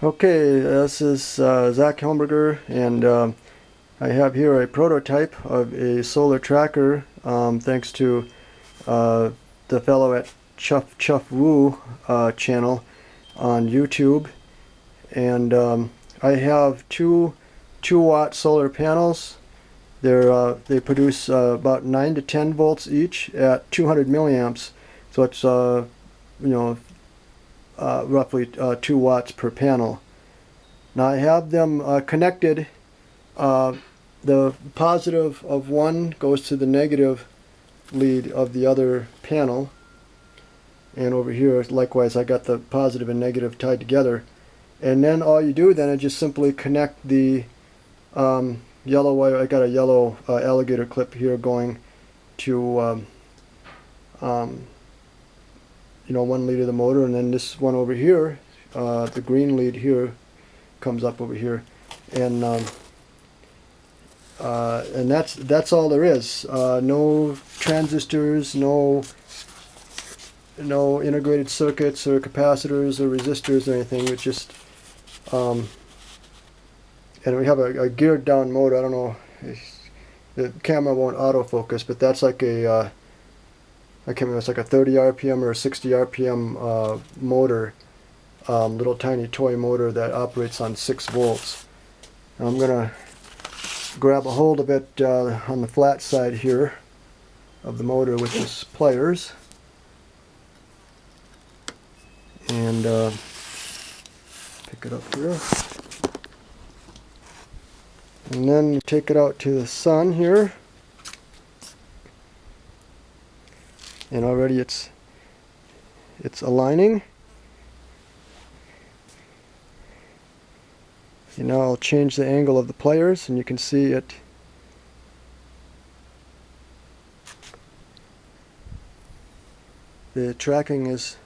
Okay, this is uh, Zach Helmberger and um, I have here a prototype of a solar tracker um, thanks to uh, the fellow at Chuff Chuff Woo uh, channel on YouTube. And um, I have two 2 watt solar panels. They're uh, they produce uh, about 9 to 10 volts each at 200 milliamps. So it's uh, you know uh, roughly uh, 2 watts per panel. Now I have them uh, connected. Uh, the positive of one goes to the negative lead of the other panel. And over here, likewise, I got the positive and negative tied together. And then all you do then is just simply connect the um, yellow wire. I got a yellow uh, alligator clip here going to um, um, you know one lead of the motor and then this one over here uh, the green lead here comes up over here. And um, uh, and that's that's all there is. Uh, no transistors no no integrated circuits or capacitors or resistors or anything. It's just um, and we have a, a, geared down motor. I don't know the camera won't autofocus but that's like a uh, I can't remember, it's like a 30 RPM or a 60 RPM uh, motor, um, little tiny toy motor that operates on 6 volts. I'm going to grab a hold of it uh, on the flat side here of the motor with this pliers. And uh, pick it up here. And then take it out to the sun here and already it's it's aligning. See now I'll change the angle of the players and you can see it. The tracking is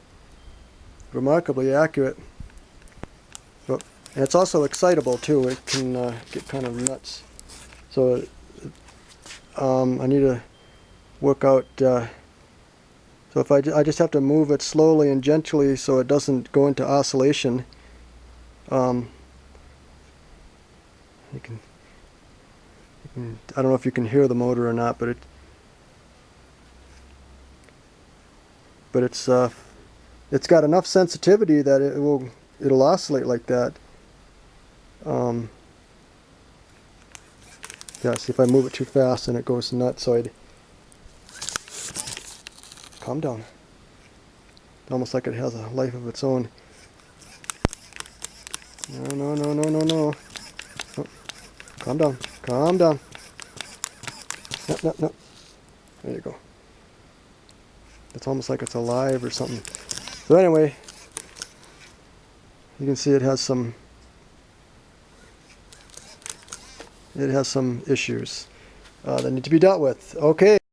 remarkably accurate but it's also excitable too. It can uh, get kind of nuts. So um, I need to work out uh, so if I, I just have to move it slowly and gently so it doesn't go into oscillation, um, you, can, you can, I don't know if you can hear the motor or not, but it, but it's, uh, it's got enough sensitivity that it will, it'll oscillate like that. Um, yeah, see if I move it too fast and it goes nuts, so I'd, Calm down. Almost like it has a life of its own. No, no, no, no, no, no. Oh, calm down. Calm down. No, no, no. There you go. It's almost like it's alive or something. So anyway, you can see it has some it has some issues uh, that need to be dealt with. Okay.